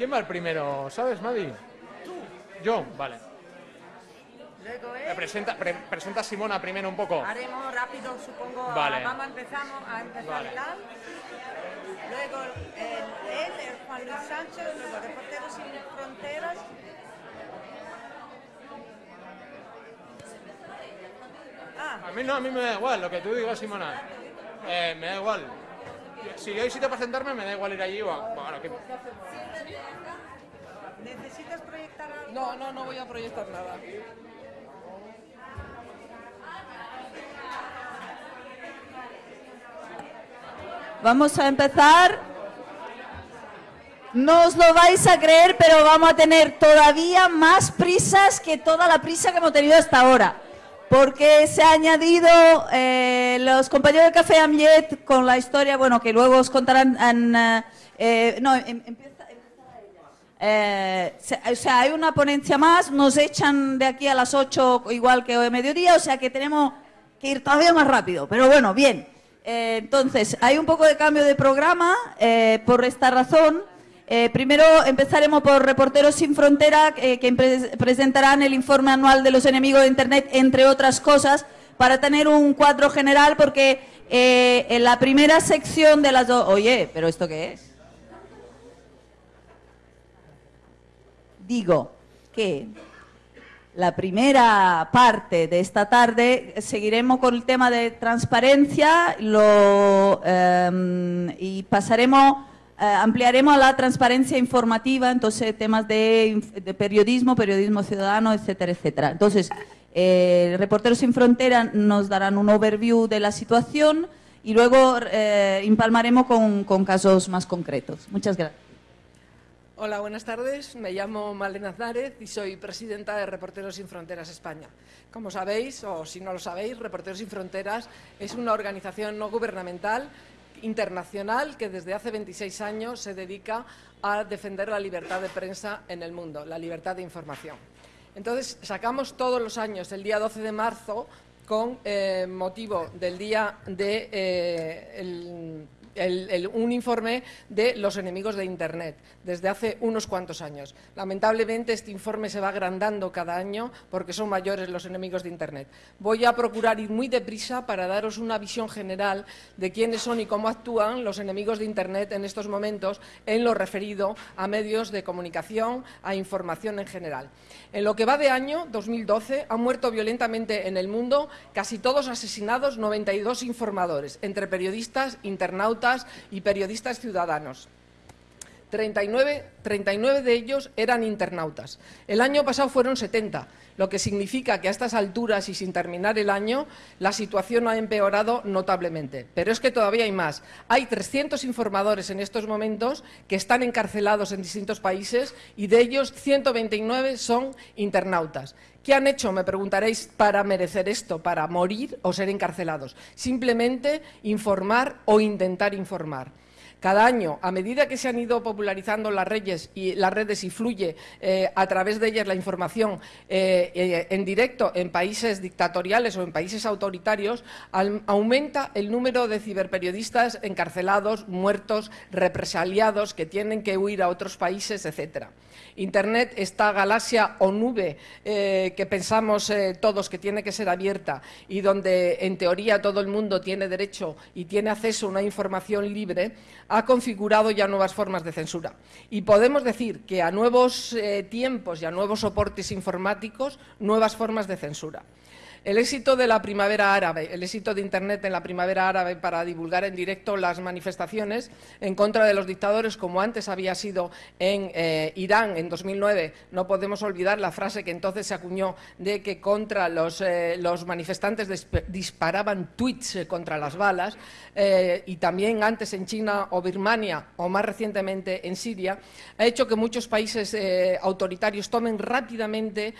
¿Quién va el primero? ¿Sabes, Madi? Tú. Yo, vale. Luego Eh, él. Presenta, pre- presenta a Simona primero un poco. Haremos rápido, supongo. Vale. Vamos a empezar a empezar Vale. Luego el- él, el Juan Luis Sánchez, luego Reporteros Sin Fronteras. Ah, A mí no, a mí me da igual, lo que tú digas, Simona. Eh, me da igual. Si yo hay sitio para sentarme, me da igual ir allí o a... Bueno, que- ¿necesitas proyectar algo? No, no, no voy a proyectar nada. Vamos a empezar. No os lo vais a creer, pero vamos a tener todavía más prisas que toda la prisa que hemos tenido hasta ahora. Porque se ha añadido eh, los compañeros del Café Amlet con la historia, bueno, que luego os contarán. eh, eh, no, em- empieza, eh, o sea, hay una ponencia más, nos echan de aquí a las 8 igual que hoy mediodía, o sea que tenemos que ir todavía más rápido, pero bueno, bien. Eh, entonces, hay un poco de cambio de programa por esta razón. Eh, primero empezaremos por Reporteros Sin Frontera, eh, que pre- presentarán el informe anual de los enemigos de Internet, entre otras cosas, para tener un cuadro general, porque eh, en la primera sección de las dos... Oye, ¿pero esto qué es? digo que la primera parte de esta tarde seguiremos con el tema de transparencia eh, y pasaremos, ampliaremos a la transparencia informativa, entonces temas de, de periodismo, periodismo ciudadano, etcétera, etcétera. Entonces, eh, Reporteros Sin Frontera nos darán un overview de la situación y luego eh, empalmaremos con, con casos más concretos. Muchas gracias. Hola, buenas tardes. Me llamo Malena Aznárez y soy presidenta de Reporteros Sin Fronteras España. Como sabéis, o si no lo sabéis, Reporteros Sin Fronteras es una organización no gubernamental internacional que desde hace 26 años se dedica a defender la libertad de prensa en el mundo, la libertad de información. Entonces, sacamos todos los años, el día 12 de marzo, con eh, motivo del día de eh, el- el- un informe de los enemigos de Internet desde hace unos cuantos años. Lamentablemente este informe se va agrandando cada año porque son mayores los enemigos de Internet. Voy a procurar ir muy deprisa para daros una visión general de quiénes son y cómo actúan los enemigos de Internet en estos momentos en lo referido a medios de comunicación, a información en general. En lo que va de año 2012 han muerto violentamente en el mundo casi todos asesinados 92 informadores, entre periodistas, internautas y periodistas ciudadanos. 39, 39 de ellos eran internautas. El año pasado fueron 70, lo que significa que a estas alturas y sin terminar el año la situación ha empeorado notablemente. Pero es que todavía hay más. Hay 300 informadores en estos momentos que están encarcelados en distintos países y de ellos 129 son internautas. ¿Qué han hecho, me preguntaréis, para merecer esto, para morir o ser encarcelados? Simplemente informar o intentar informar. Cada año, a medida que se han ido popularizando las redes y las redes y fluye eh, a través de ellas la información eh, eh, en directo en países dictatoriales o en países autoritarios, aumenta el número de ciberperiodistas encarcelados, muertos, represaliados, que tienen que huir a otros países, etcétera. Internet, esta galaxia o nube que pensamos todos que tiene que ser abierta y donde en teoría todo el mundo tiene derecho y tiene acceso a una información libre, ha configurado ya nuevas formas de censura. Y podemos decir que a nuevos eh, tiempos y a nuevos soportes informáticos, nuevas formas de censura. El éxito de la primavera árabe, el éxito de Internet en la primavera árabe para divulgar en directo las manifestaciones en contra de los dictadores, como antes había sido en eh, Irán en 2009. No podemos olvidar la frase que entonces se acuñó de que contra los, eh, manifestantes disp- disparaban tweets eh, contra las balas, y también antes en China o Birmania, o más recientemente en Siria, ha hecho que muchos países autoritarios tomen rápidamente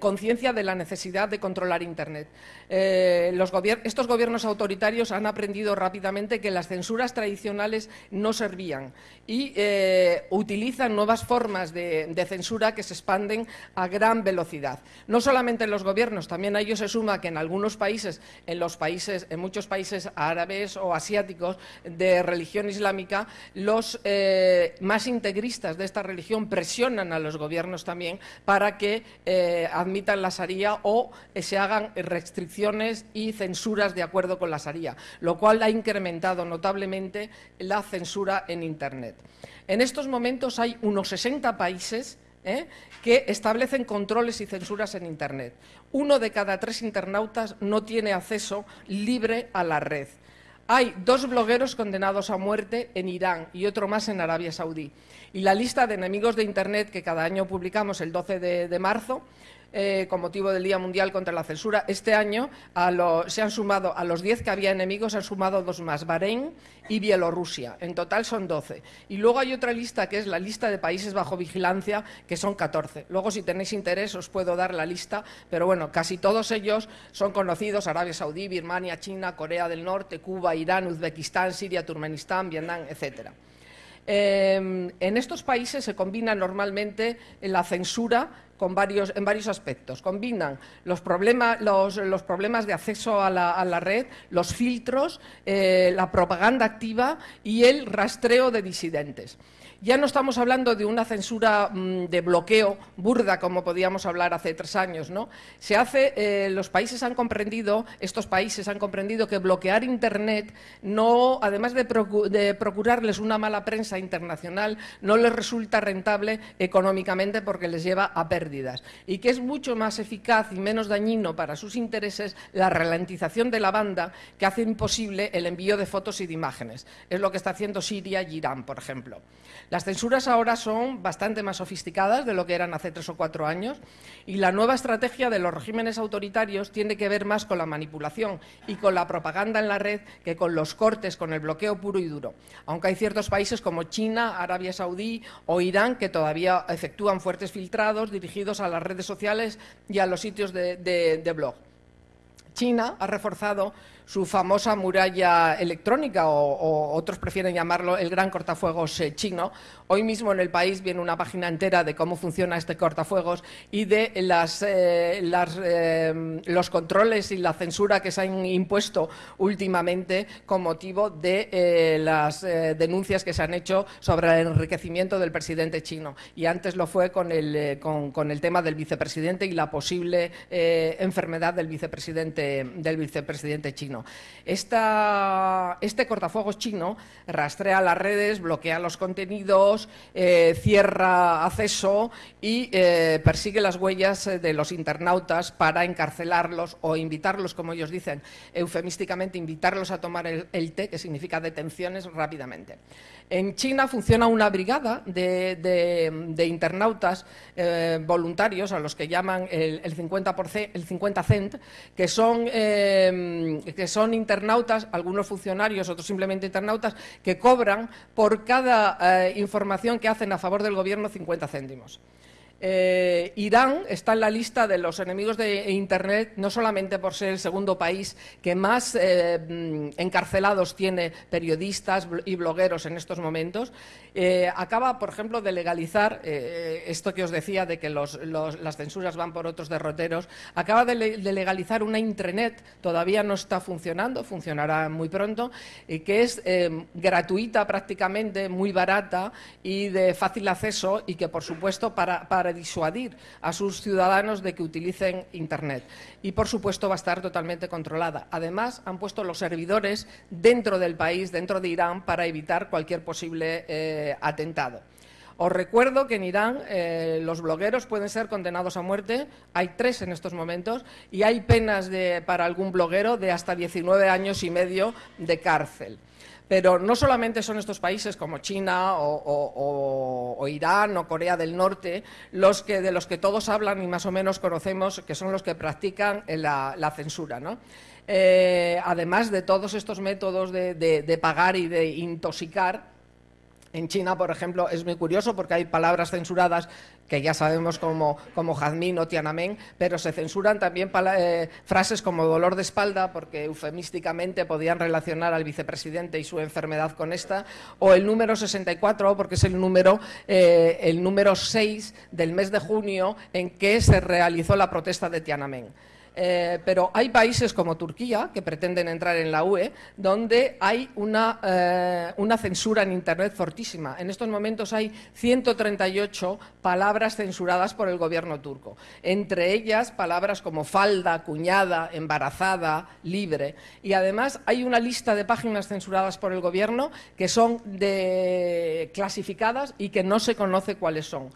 conciencia de la necesidad de controlar Internet. Eh, estos gobiernos autoritarios han aprendido rápidamente que las censuras tradicionales no servían y eh, utilizan nuevas formas de, censura que se expanden a gran velocidad. No solamente en los gobiernos, también a ello se suma que en algunos países, en los países, en muchos países árabes o asiáticos de religión islámica, los eh, más integristas de esta religión presionan a los gobiernos también para que admitan la Sharia o se hagan restricciones y censuras de acuerdo con la Sharia, lo cual ha incrementado notablemente la censura en Internet. En estos momentos hay unos 60 países ¿eh? que establecen controles y censuras en Internet. Uno de cada tres internautas no tiene acceso libre a la red. Hay dos blogueros condenados a muerte en Irán y otro más en Arabia Saudí. Y la lista de enemigos de Internet que cada año publicamos el 12 de marzo eh, con motivo del Día Mundial contra la Censura. Este año se han sumado, a los 10 que había enemigos, se han sumado dos más, Bahrein y Bielorrusia. En total son 12. Y luego hay otra lista que es la lista de países bajo vigilancia, que son 14. Luego, si tenéis interés, os puedo dar la lista, pero bueno, casi todos ellos son conocidos, Arabia Saudí, Birmania, China, Corea del Norte, Cuba, Irán, Uzbekistán, Siria, Turkmenistán, Vietnam, etcétera. Em, en estos países se combina normalmente la censura en varios aspectos. Combinan los, problemas de acceso a la, red, los filtros, eh, la propaganda activa y el rastreo de disidentes. Ya no estamos hablando de una censura mm, de bloqueo burda como podíamos hablar hace tres años, ¿no? Se hace, eh, los países han comprendido, estos países han comprendido que bloquear Internet no, además de, procurarles una mala prensa internacional, no les resulta rentable económicamente porque les lleva a pérdidas y que es mucho más eficaz y menos dañino para sus intereses la ralentización de la banda que hace imposible el envío de fotos y de imágenes. Es lo que está haciendo Siria y Irán, por ejemplo. Las censuras ahora son bastante más sofisticadas de lo que eran hace tres o cuatro años y la nueva estrategia de los regímenes autoritarios tiene que ver más con la manipulación y con la propaganda en la red que con los cortes, con el bloqueo puro y duro. Aunque hay ciertos países como China, Arabia Saudí o Irán que todavía efectúan fuertes filtrados dirigidos a las redes sociales y a los sitios de, blog. China ha reforzado su famosa muralla electrónica, o, otros prefieren llamarlo el gran cortafuegos eh, chino. Hoy mismo en el país viene una página entera de cómo funciona este cortafuegos y de las, eh, eh, los controles y la censura que se han impuesto últimamente con motivo de las denuncias que se han hecho sobre el enriquecimiento del presidente chino. Y antes lo fue con el, con el tema del vicepresidente y la posible enfermedad del vicepresidente, del vicepresidente chino este cortafuegos chino rastrea las redes, bloquea los contenidos, eh, cierra acceso y eh, persigue las huellas de los internautas para encarcelarlos o invitarlos, como ellos dicen eufemísticamente, invitarlos a tomar el té, que significa detenciones, rápidamente. En China funciona una brigada de, internautas eh, voluntarios, a los que llaman el, 50%, el 50 cent, que son, eh, que son internautas, algunos funcionarios, otros simplemente internautas, que cobran por cada eh, información que hacen a favor del gobierno 50 céntimos. Eh, Irán está en la lista de los enemigos de Internet, no solamente por ser el segundo país que más eh, mm, encarcelados tiene periodistas y blogueros en estos momentos, eh, acaba, por ejemplo, de legalizar esto que os decía de que las censuras van por otros derroteros, acaba de, legalizar una intranet, todavía no está funcionando, funcionará muy pronto, que es gratuita prácticamente, muy barata y de fácil acceso y que, por supuesto, para disuadir a sus ciudadanos de que utilicen Internet. Y, por supuesto, va a estar totalmente controlada. Además, han puesto los servidores dentro del país, dentro de Irán, para evitar cualquier posible eh, atentado. Os recuerdo que en Irán eh, los blogueros pueden ser condenados a muerte, hay tres en estos momentos, y hay penas para algún bloguero de hasta 19 años y medio de cárcel. Pero no solamente son estos países como China o, Irán o Corea del Norte los que, de los que todos hablan y más o menos conocemos que son los que practican la, censura. Eh, además de todos estos métodos de, pagar y de intoxicar, En China, por ejemplo, es muy curioso porque hay palabras censuradas que ya sabemos como, como jazmín o tiananmen, pero se censuran también eh, frases como dolor de espalda porque eufemísticamente podían relacionar al vicepresidente y su enfermedad con esta, o el número 64 porque es el número, eh, el número 6 del mes de junio en que se realizó la protesta de Tiananmen. Eh, pero hay países como Turquía, que pretenden entrar en la UE, donde hay una, eh, una, censura en Internet fortísima. En estos momentos hay 138 palabras censuradas por el gobierno turco. Entre ellas, palabras como falda, cuñada, embarazada, libre. Y además hay una lista de páginas censuradas por el gobierno que son clasificadas y que no se conoce cuáles son.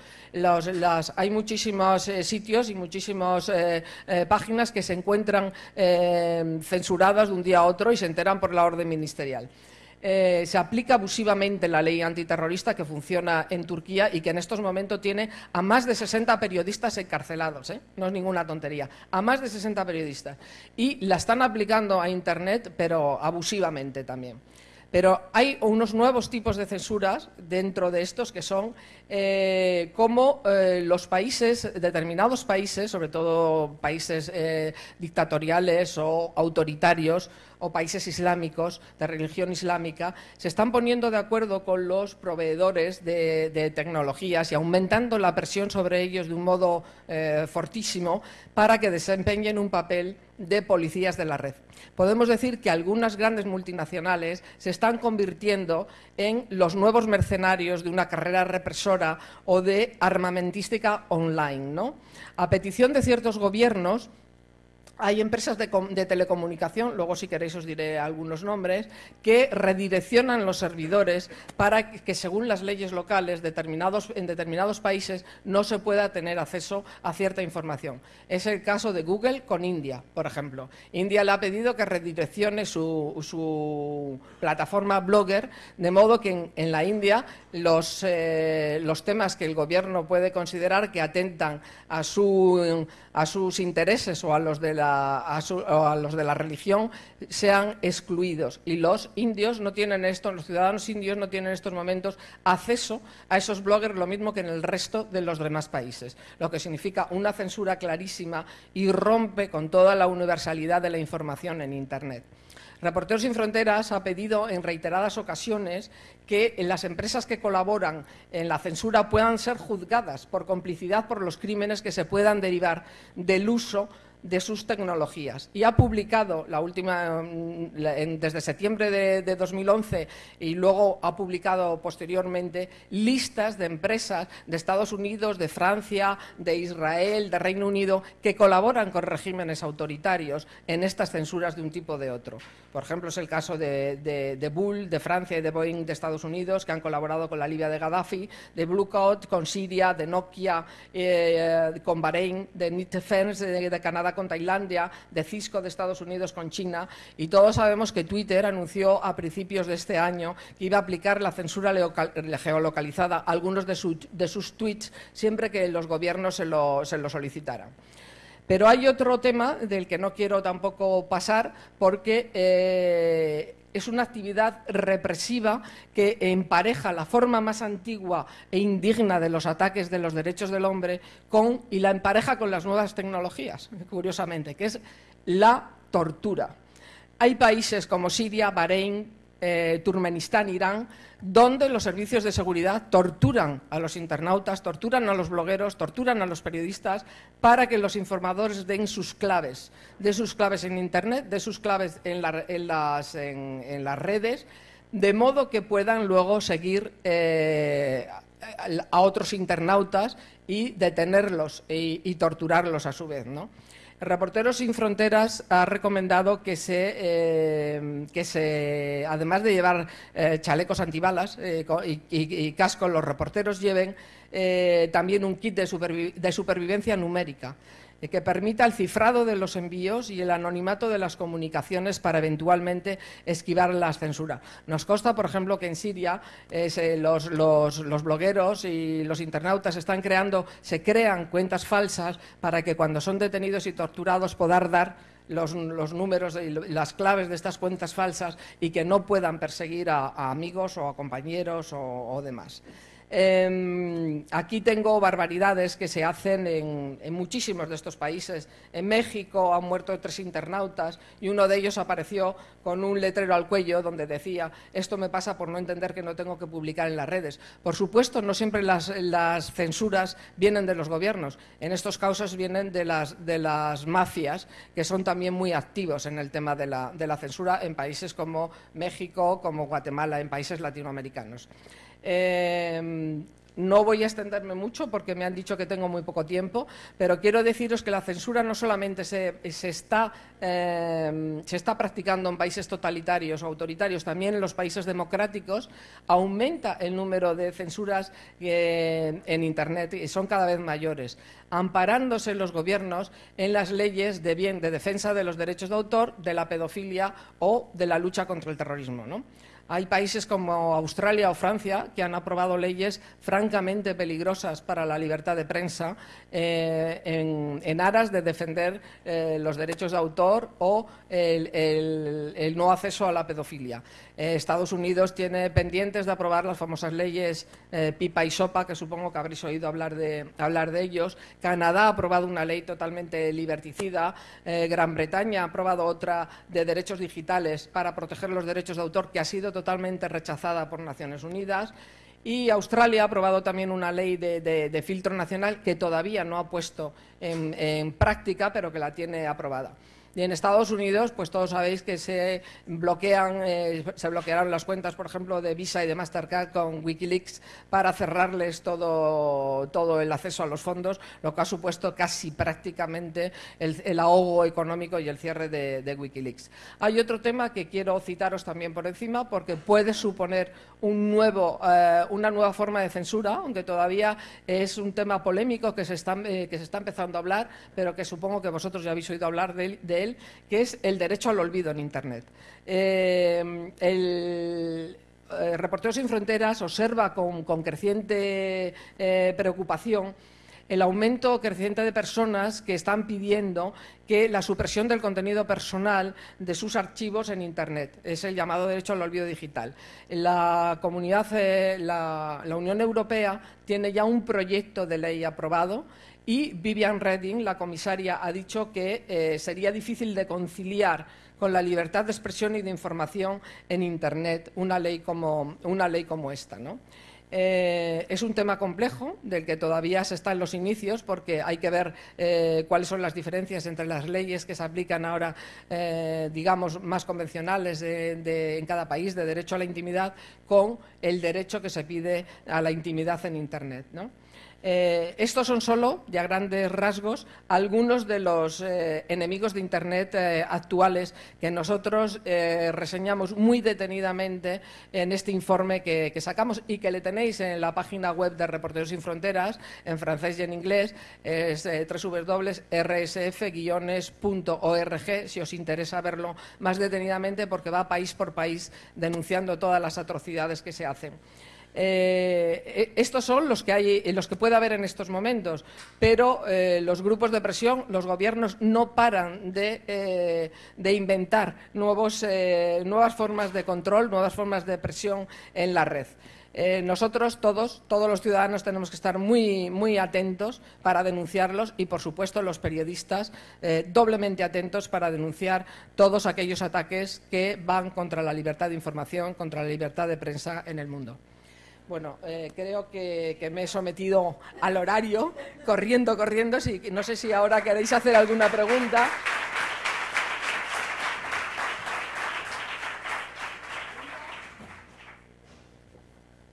hay muchísimos eh, sitios y muchísimas páginas que se encuentran eh, censuradas de un día a otro y se enteran por la orden ministerial. Eh, se aplica abusivamente la ley antiterrorista que funciona en Turquía y que en estos momentos tiene a más de 60 periodistas encarcelados. ¿eh? No es ninguna tontería. A más de 60 periodistas. Y la están aplicando a Internet, pero abusivamente también. Pero hay unos nuevos tipos de censuras dentro de estos que son eh, como eh, los países, determinados países, sobre todo países eh, dictatoriales o autoritarios o países islámicos, de religión islámica, se están poniendo de acuerdo con los proveedores de, tecnologías y aumentando la presión sobre ellos de un modo fortísimo para que desempeñen un papel de policías de la red. Podemos decir que algunas grandes multinacionales se están convirtiendo en los nuevos mercenarios de una carrera represora o de armamentística online. ¿no? A petición de ciertos gobiernos, hay empresas de, telecomunicación, luego si queréis os diré algunos nombres, que redireccionan los servidores para que, según las leyes locales en determinados países, no se pueda tener acceso a cierta información. Es el caso de Google con India, por ejemplo. India le ha pedido que redireccione su, plataforma Blogger, de modo que en, la India los, eh, los temas que el gobierno puede considerar que atentan su, a sus intereses o a los de la a, los de la religión sean excluidos. Y los indios no tienen esto, los ciudadanos indios no tienen en estos momentos acceso a esos bloggers lo mismo que en el resto de los demás países, lo que significa una censura clarísima y rompe con toda la universalidad de la información en Internet. Reporteros sin Fronteras ha pedido en reiteradas ocasiones que las empresas que colaboran en la censura puedan ser juzgadas por complicidad por los crímenes que se puedan derivar del uso de sus tecnologías y ha publicado la última mm, desde septiembre de, 2011 y luego ha publicado posteriormente listas de empresas de Estados Unidos, de Francia, de Israel, de Reino Unido que colaboran con regímenes autoritarios en estas censuras de un tipo o de otro. Por ejemplo, es el caso de, de, Bull de Francia y de Boeing de Estados Unidos que han colaborado con la Libia de Gaddafi, de Bluecoat con Siria, de Nokia eh, con Bahrein, de Net de Canadá con Tailandia, de Cisco de Estados Unidos con China, y todos sabemos que Twitter anunció a principios de este año que iba a aplicar la censura geolocalizada a algunos de, sus tweets siempre que los gobiernos se lo, solicitaran. Pero hay otro tema del que no quiero tampoco pasar porque eh, es una actividad represiva que empareja la forma más antigua e indigna de los ataques de los derechos del hombre con, y la empareja con las nuevas tecnologías, curiosamente, que es la tortura. Hay países como Siria, Bahrein, eh, Turkmenistán, Irán, donde los servicios de seguridad torturan a los internautas, torturan a los blogueros, torturan a los periodistas para que los informadores den sus claves, de sus claves en Internet, de sus claves en, las, redes, de modo que puedan luego seguir eh, a otros internautas y detenerlos y, y torturarlos a su vez, ¿no? Reporteros sin Fronteras ha recomendado que se, eh, que se además de llevar eh, chalecos antibalas eh, y, cascos, los reporteros lleven también un kit de supervivencia numérica que permita el cifrado de los envíos y el anonimato de las comunicaciones para eventualmente esquivar la censura. Nos consta, por ejemplo, que en Siria eh, los, blogueros y los internautas están creando, se crean cuentas falsas para que cuando son detenidos y torturados poder dar los, números y las claves de estas cuentas falsas y que no puedan perseguir a, amigos o a compañeros o demás. Em, aquí tengo barbaridades que se hacen en, muchísimos de estos países. En México han muerto tres internautas y uno de ellos apareció con un letrero al cuello donde decía esto me pasa por no entender que no tengo que publicar en las redes. Por supuesto, no siempre las, censuras vienen de los gobiernos. En estos casos vienen de las, de las mafias que son también muy activos en el tema de la, de la censura en países como México, como Guatemala, en países latinoamericanos. Em, no voy a extenderme mucho porque me han dicho que tengo muy poco tiempo, pero quiero deciros que la censura no solamente se, está, em, está, practicando en países totalitarios o autoritarios, también en los países democráticos aumenta el número de censuras eh, en Internet y son cada vez mayores, amparándose los gobiernos en las leyes de bien de defensa de los derechos de autor, de la pedofilia o de la lucha contra el terrorismo. ¿no? Hay países como Australia o Francia que han aprobado leyes francamente peligrosas para la libertad de prensa eh, en, aras de defender eh, los derechos de autor o el, no acceso a la pedofilia. Eh, Estados Unidos tiene pendientes de aprobar las famosas leyes PIPA y SOPA, que supongo que habréis oído hablar de, hablar de ellos. Canadá ha aprobado una ley totalmente liberticida. Gran Bretaña ha aprobado otra de derechos digitales para proteger los derechos de autor que ha sido totalmente rechazada por Naciones Unidas. Y Australia ha aprobado también una ley de, filtro nacional que todavía no ha puesto en práctica, pero que la tiene aprobada. Y en Estados Unidos, pues todos sabéis que se bloquean, eh, se bloquearon las cuentas, por ejemplo, de Visa y de Mastercard con Wikileaks para cerrarles todo, todo el acceso a los fondos, lo que ha supuesto casi prácticamente el, ahogo económico y el cierre de, Wikileaks. Hay otro tema que quiero citaros también por encima, porque puede suponer un nuevo, eh, una nueva forma de censura, aunque todavía es un tema polémico que se está, eh, que se está empezando a hablar, pero que supongo que vosotros ya habéis oído hablar de, de él, que es el derecho al olvido en Internet. Eh, el, Reporteros sin Fronteras observa con, creciente preocupación el aumento creciente de personas que están pidiendo que la supresión del contenido personal de sus archivos en Internet. Es el llamado derecho al olvido digital. La comunidad, eh, la, Unión Europea tiene ya un proyecto de ley aprobado y Vivian Redding, la comisaria, ha dicho que eh, sería difícil de conciliar con la libertad de expresión y de información en Internet una ley como, una ley como esta. Eh, es un tema complejo del que todavía se está en los inicios porque hay que ver eh, cuáles son las diferencias entre las leyes que se aplican ahora, digamos, más convencionales en cada país de derecho a la intimidad con el derecho que se pide a la intimidad en Internet. Eh, estos son solo, ya grandes rasgos, algunos de los eh, enemigos de Internet eh, actuales que nosotros reseñamos muy detenidamente en este informe que, sacamos y que le tenéis en la página web de Reporteros Sin Fronteras, en francés y en inglés, es www.rsf-org, si os interesa verlo más detenidamente, porque va país por país denunciando todas las atrocidades que se hacen. Eh, eh, estos son los que, hay, eh, los que puede haber en estos momentos, pero los grupos de presión, los gobiernos no paran de, inventar nuevos, nuevas formas de control, nuevas formas de presión en la red. nosotros todos, todos los ciudadanos tenemos que estar muy, muy atentos para denunciarlos y, por supuesto, los periodistas doblemente atentos para denunciar todos aquellos ataques que van contra la libertad de información, contra la libertad de prensa en el mundo. Bueno, eh, creo que, me he sometido al horario, corriendo, corriendo. Sí, no sé si ahora queréis hacer alguna pregunta.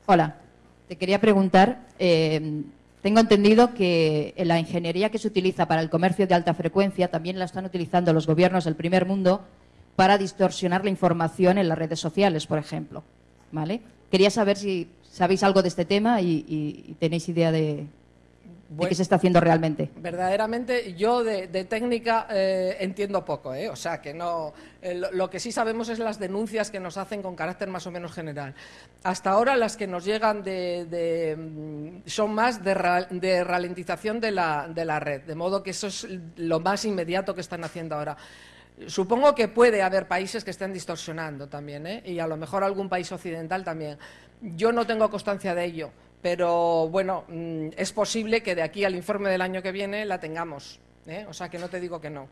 Hola, te quería preguntar, eh, tengo entendido que la ingeniería que se utiliza para el comercio de alta frecuencia también la están utilizando los gobiernos del primer mundo para distorsionar la información en las redes sociales, por ejemplo. ¿Vale? Quería saber si sabéis algo de este tema y, tenéis idea de, qué se está haciendo realmente. Verdaderamente, yo de, técnica eh, entiendo poco, ¿eh? o sea que no. Eh, lo, que sí sabemos es las denuncias que nos hacen con carácter más o menos general. Hasta ahora las que nos llegan de, mm, son más de, ralentización de la, de la red, de modo que eso es lo más inmediato que están haciendo ahora. Supongo que puede haber países que estén distorsionando también, ¿eh? y a lo mejor algún país occidental también. Yo no tengo constancia de ello, pero bueno, mm, es posible que de aquí al informe del año que viene la tengamos. ¿eh? O sea que no te digo que no.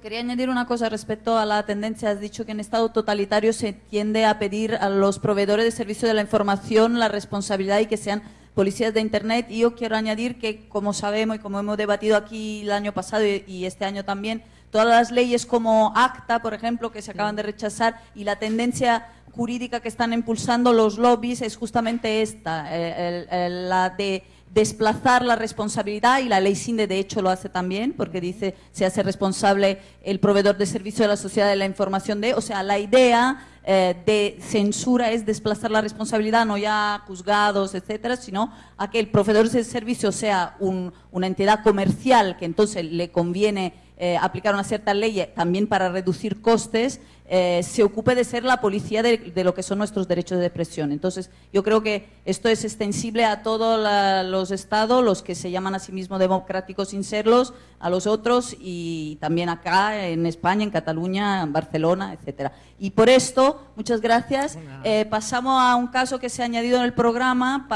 Quería añadir una cosa respecto a la tendencia. Has dicho que en Estado totalitario se tiende a pedir a los proveedores de servicio de la información la responsabilidad y que sean policías de Internet. Y yo quiero añadir que, como sabemos y como hemos debatido aquí el año pasado y este año también, todas las leyes como ACTA, por ejemplo, que se acaban de rechazar, y la tendencia jurídica que están impulsando los lobbies es justamente esta, eh, la de desplazar la responsabilidad y la ley SINDE de hecho lo hace también porque dice se hace responsable el proveedor de servicio de la sociedad de la información de, o sea, la idea eh, de censura es desplazar la responsabilidad no ya juzgados, etcétera, sino a que el proveedor de servicio sea una entidad comercial que entonces le conviene eh, aplicar una cierta ley también para reducir costes, eh, se ocupe de ser la policía de, lo que son nuestros derechos de expresión. Entonces, yo creo que esto es extensible a todos los estados, los que se llaman a sí mismos democráticos sin serlos, a los otros y también acá en España, en Cataluña, en Barcelona, etcétera. Y por esto, muchas gracias. Eh, pasamos a un caso que se ha añadido en el programa para